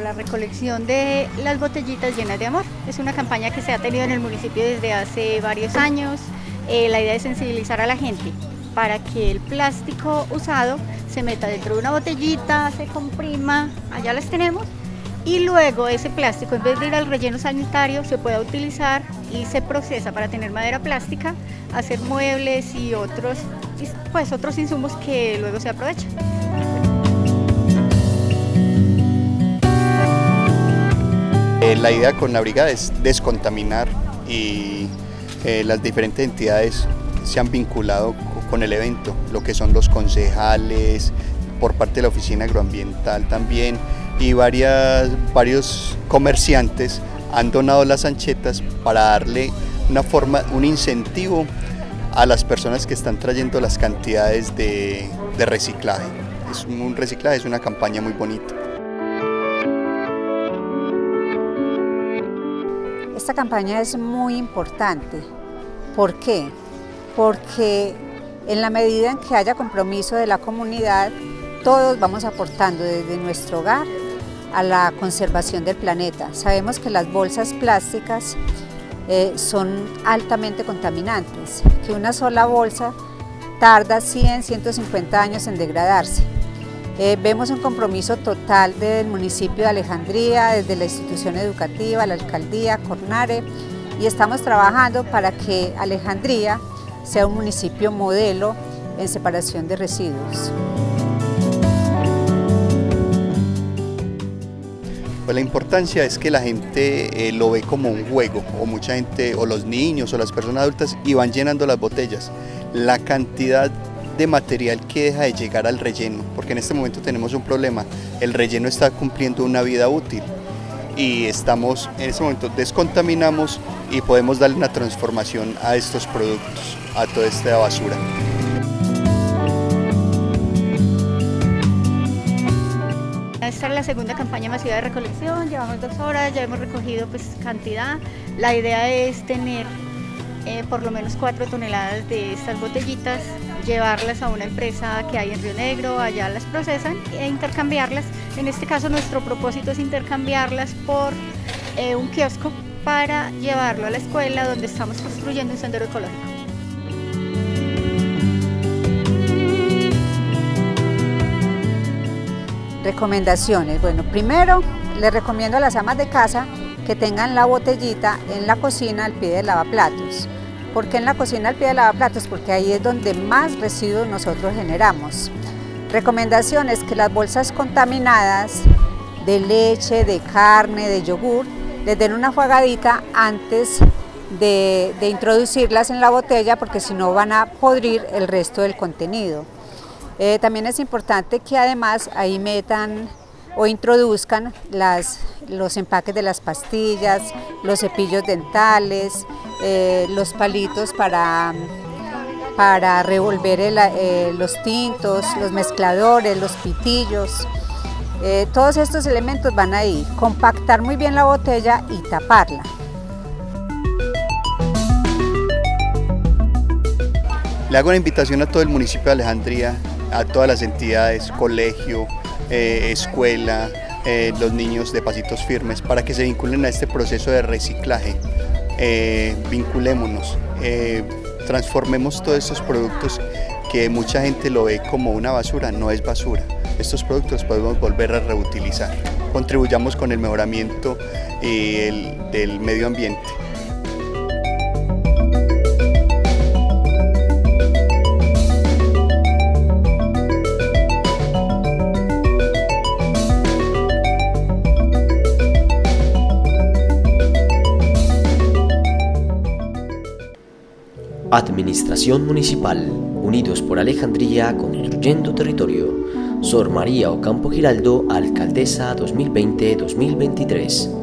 la recolección de las botellitas llenas de amor. Es una campaña que se ha tenido en el municipio desde hace varios años. Eh, la idea es sensibilizar a la gente para que el plástico usado se meta dentro de una botellita, se comprima, allá las tenemos, y luego ese plástico en vez de ir al relleno sanitario se pueda utilizar y se procesa para tener madera plástica, hacer muebles y otros, pues, otros insumos que luego se aprovechan. Eh, la idea con la brigada es descontaminar y eh, las diferentes entidades se han vinculado con el evento, lo que son los concejales, por parte de la oficina agroambiental también y varias, varios comerciantes han donado las anchetas para darle una forma, un incentivo a las personas que están trayendo las cantidades de, de reciclaje. Es un reciclaje, es una campaña muy bonita. Esta campaña es muy importante. ¿Por qué? Porque en la medida en que haya compromiso de la comunidad, todos vamos aportando desde nuestro hogar a la conservación del planeta. Sabemos que las bolsas plásticas eh, son altamente contaminantes, que una sola bolsa tarda 100, 150 años en degradarse. Eh, vemos un compromiso total del municipio de Alejandría, desde la institución educativa, la alcaldía, Cornare, y estamos trabajando para que Alejandría sea un municipio modelo en separación de residuos. Pues la importancia es que la gente eh, lo ve como un juego, o mucha gente, o los niños, o las personas adultas, y van llenando las botellas. La cantidad de material que deja de llegar al relleno, porque en este momento tenemos un problema, el relleno está cumpliendo una vida útil y estamos, en este momento descontaminamos y podemos darle una transformación a estos productos, a toda esta basura. Esta es la segunda campaña masiva de recolección, llevamos dos horas, ya hemos recogido pues cantidad. La idea es tener eh, por lo menos cuatro toneladas de estas botellitas, llevarlas a una empresa que hay en Río Negro, allá las procesan e intercambiarlas. En este caso nuestro propósito es intercambiarlas por eh, un kiosco para llevarlo a la escuela donde estamos construyendo un sendero ecológico. Recomendaciones. Bueno, primero les recomiendo a las amas de casa que tengan la botellita en la cocina al pie del lavaplatos. ¿Por qué en la cocina al pie del lavaplatos? Porque ahí es donde más residuos nosotros generamos. Recomendaciones que las bolsas contaminadas de leche, de carne, de yogur, les den una jugadita antes de, de introducirlas en la botella porque si no van a podrir el resto del contenido. Eh, también es importante que además ahí metan o introduzcan las, los empaques de las pastillas, los cepillos dentales, eh, los palitos para, para revolver eh, los tintos, los mezcladores, los pitillos. Eh, todos estos elementos van ahí, compactar muy bien la botella y taparla. Le hago una invitación a todo el municipio de Alejandría, a todas las entidades, colegio, eh, escuela, eh, los niños de pasitos firmes, para que se vinculen a este proceso de reciclaje. Eh, vinculémonos, transformemos todos estos productos que mucha gente lo ve como una basura, no es basura. Estos productos podemos volver a reutilizar. Contribuyamos con el mejoramiento del medio ambiente. Administración Municipal, Unidos por Alejandría, Construyendo Territorio. Sor María Ocampo Giraldo, Alcaldesa 2020-2023.